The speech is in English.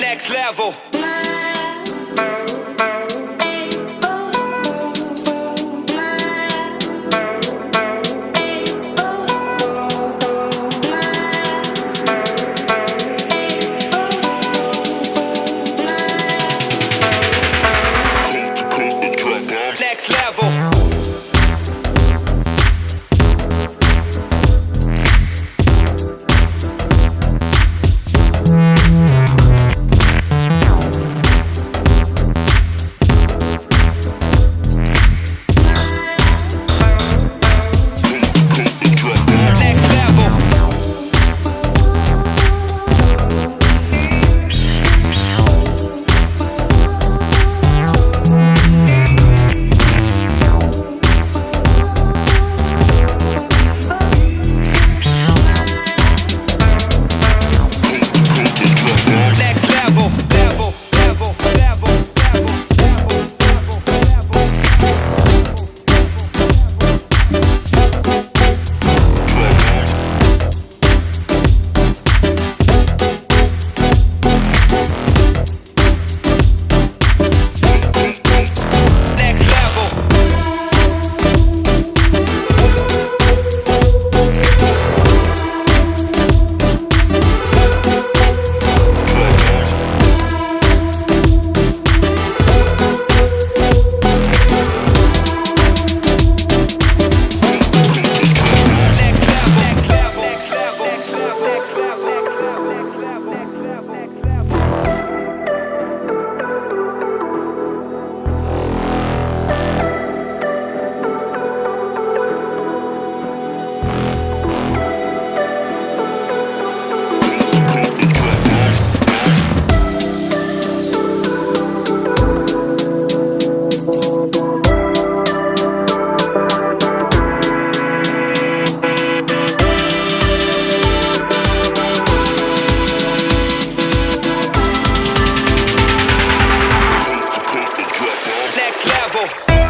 Next level. next level.